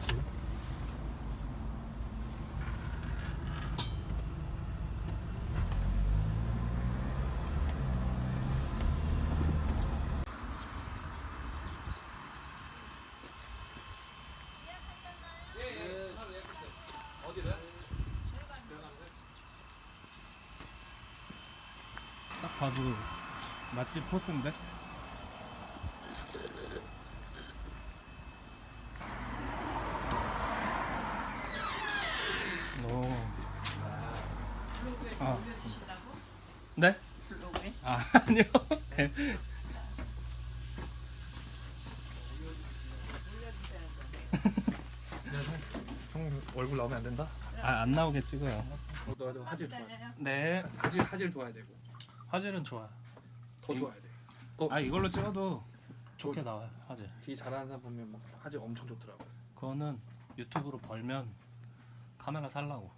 그치 딱 봐도 맛집 포스인데? 오. 아. 네? 아, 아니요. 형 얼굴 나오면 안 된다? 아, 안 나오게 찍어요. 어, 너도 화질 좋아해. 네. 화질 화질 좋아야 되고 화질은 좋아. 더 좋아야 돼. 아, 이걸로 찍어도 좋게 나와요, 화질. 되게 잘하는 사람 보면 막 화질 엄청 좋더라고. 그거는 유튜브로 벌면 카메라 살라고.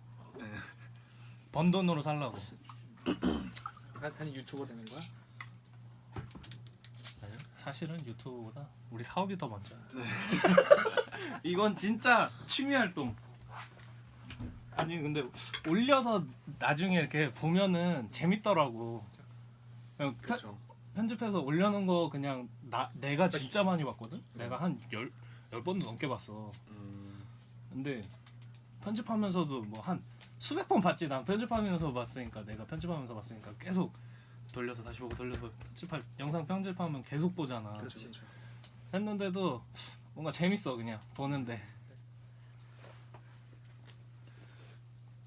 번 돈으로 살라고. 한, 한 유튜버 되는 거야? 아니, 사실은 유튜브보다 우리 사업이 더 먼저야. 이건 진짜 취미 활동. 아니 근데 올려서 나중에 이렇게 보면은 재밌더라고. 그냥 편- 그렇죠. 편집해서 올려놓은 거 그냥 나 내가 진짜 많이 봤거든. 내가 한열열 번도 넘게 봤어. 음, 근데 편집하면서도 뭐 한 수백 번 봤지 난 편집하면서 봤으니까 내가 편집하면서 봤으니까 계속 돌려서 다시 보고 돌려서 편집할 영상 편집하면 계속 보잖아 그렇지. 했는데도 뭔가 재밌어 그냥 보는데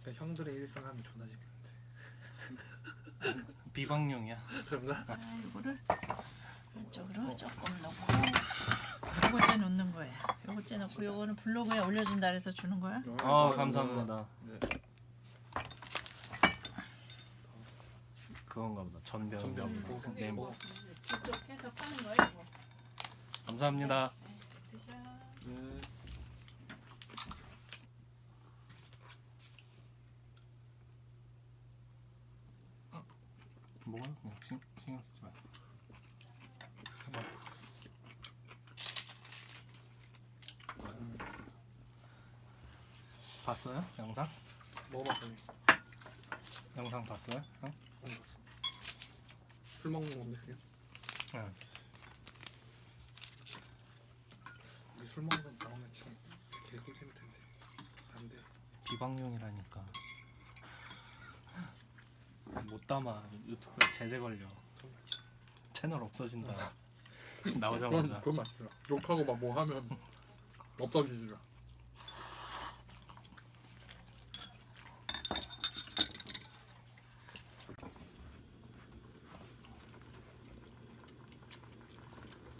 그러니까 형들의 일상 하면 존나 재밌는데. 비방용이야 그런가? 아, 이거를 이쪽으로 조금 넣고 요거째 넣는 거예요. 요거째 넣고 요거는 블로그에 올려준다 그래서 주는 거야. 아 감사합니다 네. 그건가 보다 전병 전병 뭐, 네, 뭐. 뭐. 직접 해서 파는 거예요. 이거. 감사합니다 드셔. 네. 뭐가 그냥 신, 신경 쓰지 마 봤어요? 영상? 먹어봤더니 영상 봤어요? 응? 술 먹는 건데 그냥. 응. 우리 술 먹는 거 나오면 진짜 개꿀잼일 텐데. 안 돼. 비방용이라니까 못 담아 유튜브에 제재 걸려 채널 없어진다 나오자마자 그건 맞더라. 욕하고 막 뭐 하면 없어지더라.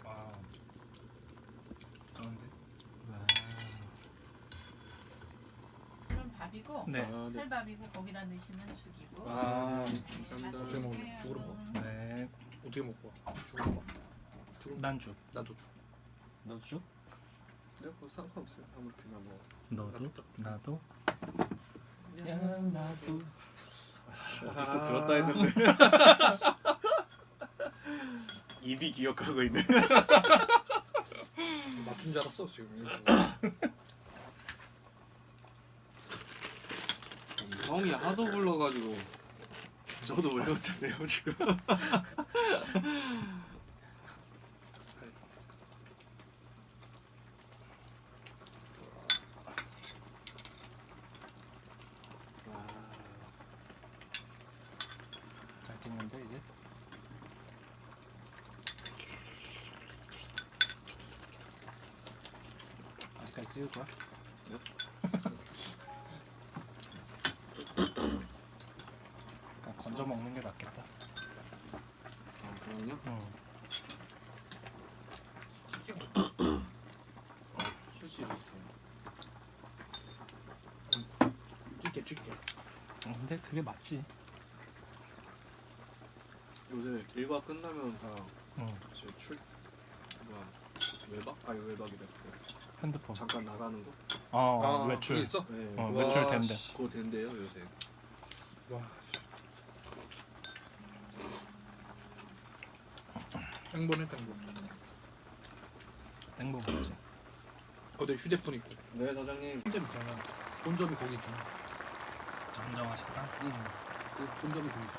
와 좋은데? 밥이고 네. 아, 네. 찰밥이고 거기다 넣으시면 죽이고. 아, 네, 감사합니다. 어떻게 맛있게 죽으로. 먹어? 네 어떻게 먹고? 죽은 거. 죽은 거. 난죽 나도 죽. 너도 죽? 네, 뭐 상관없어요. 아무렇게나 뭐. 너도? 나도? 야 나도 어디서 들었다 했는데. 입이 기억하고 있네. 맞춘 줄 알았어 지금. 형이 하도 불러가지고 저도 외웠잖아요 지금. 잘 찍는데 이제? 아직까지 찍을 거야? 건져 먹는 게 낫겠다 아, 그럼요. 응. 휴지 있어요. 찢게 찢게. 근데 그게 맞지 요새 일과 끝나면 다 응. 이제 출 뭐야 외박? 아니 외박이래. 그 핸드폰 잠깐 나가는 거. 어 아, 외출 그게 있어? 네. 어, 와, 외출 된대 씨. 그거 된대요 요새. 와. 땡보네 땡보. 땡보 먹지 거기 휴대폰 있고 네 사장님. 혼점 있잖아 본점이 거기 있잖아 정정하시다. 응. 그 본점이 거기 있어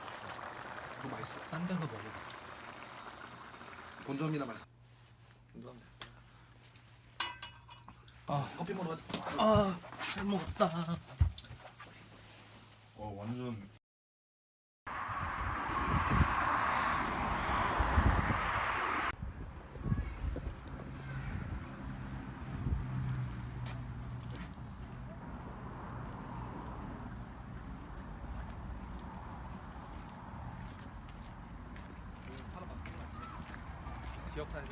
그거 맛있어 딴 데서 먹어봤어. 본점이나 맛있어 감사합니다 아, 커피 먹으러 가자 아, 잘 먹었다. 어 완전. 기억 살리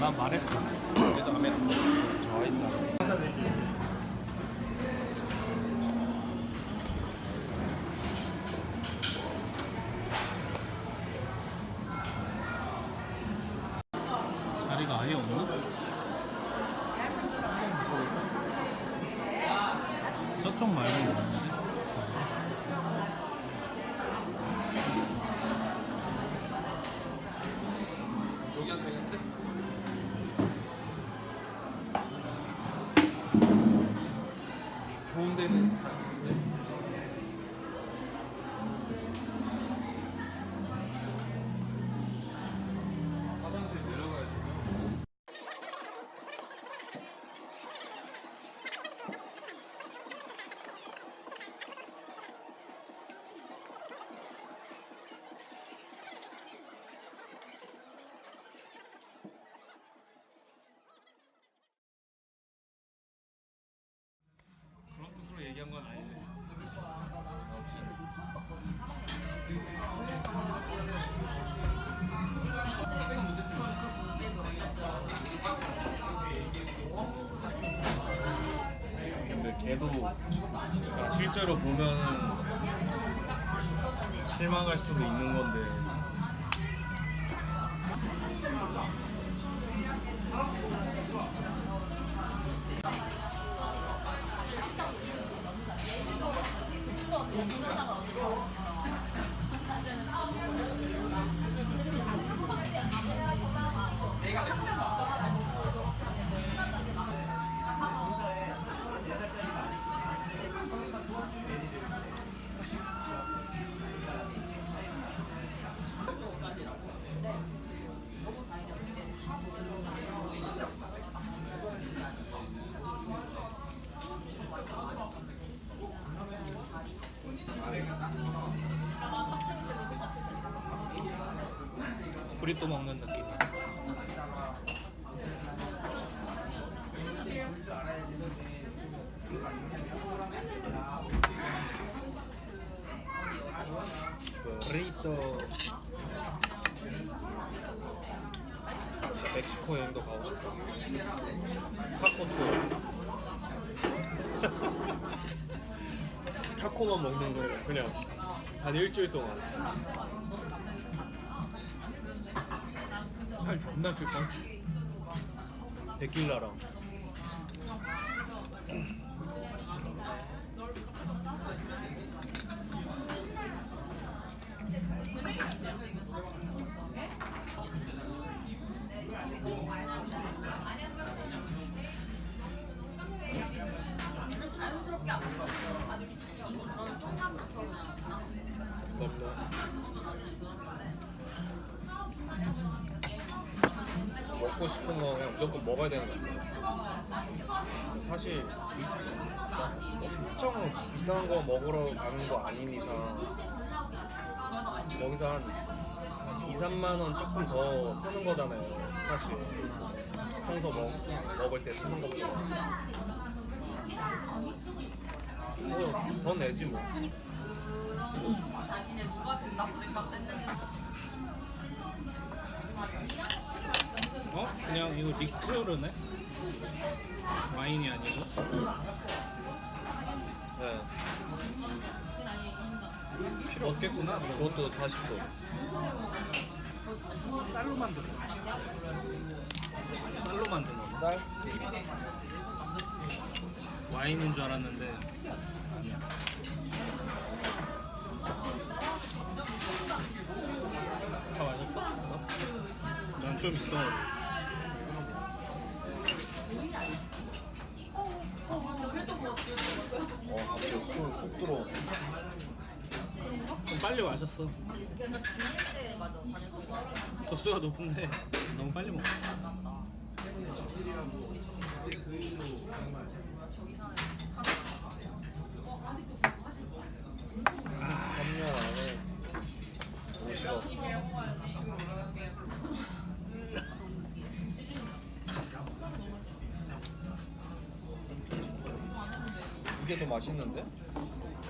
난 말했어. 얘도 아메리카노. 저 아이스 아메리카노. 자리가 아예 없나? 저쪽 말고 실망할 수도 있는 건데 브리또 먹는 느낌. 브리또 진짜 멕시코 여행도 가고 싶다. 타코 투어 타코만 먹는 거예요 그냥 한 일주일 동안 살 존나 찔걸? 데킬라랑 먹고 싶은 거 그냥 무조건 먹어야 되는 것 같아요. 사실 막 엄청 비싼 거 먹으러 가는 거 아닌 이상 여기서 한 2, 3만 원 조금 더 쓰는 거잖아요. 사실 평소 먹, 먹을 때 쓰는 것보다 뭐더 내지 뭐. 어? 그냥 이거 리큐르네? 와인이 아니고? 네. 필요 없겠구나. 그럼. 그것도 40도. 쌀로 만드는 거. 쌀로 만드는 거. 쌀? 와인인 줄 알았는데 아니야. 다 마셨어? 난 좀 있어. 어 갑자기 술훅 들어. 좀 빨리 마셨어. 도수가 높은데 너무 빨리 먹었어. 3년 안에. 이게 더 맛있는데?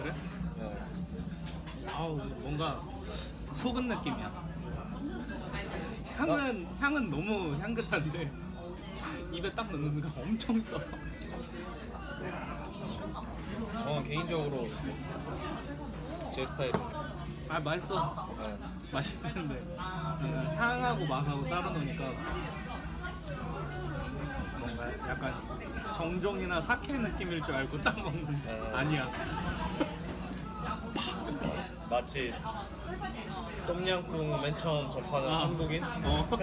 그래? 네. 아우 뭔가 속은 느낌이야. 향은 향은 너무 향긋한데 입에 딱 넣는 순간 엄청 써. 저는 개인적으로 제 스타일이에요. 아 맛있어. 네. 맛있는데 음, 향하고 맛하고 따로 노니까 뭔가 약간 정종이나 사케 느낌일 줄 알고 딱 먹는데 네. 아니야. 마치 똠양꿍 맨 처음 접하는 아. 한국인 어.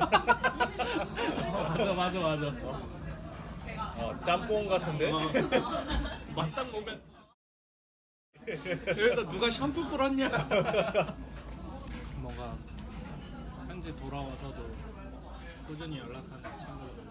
맞아 맞아 맞아. 어, 짬뽕 같은데 어. 맛딱 보면 여기다 누가 샴푸 뿌렸냐? 뭔가 현재 돌아와서도 꾸준히 연락하는 친구였는데